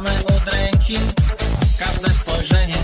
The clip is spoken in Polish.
Od ręki każde spojrzenie.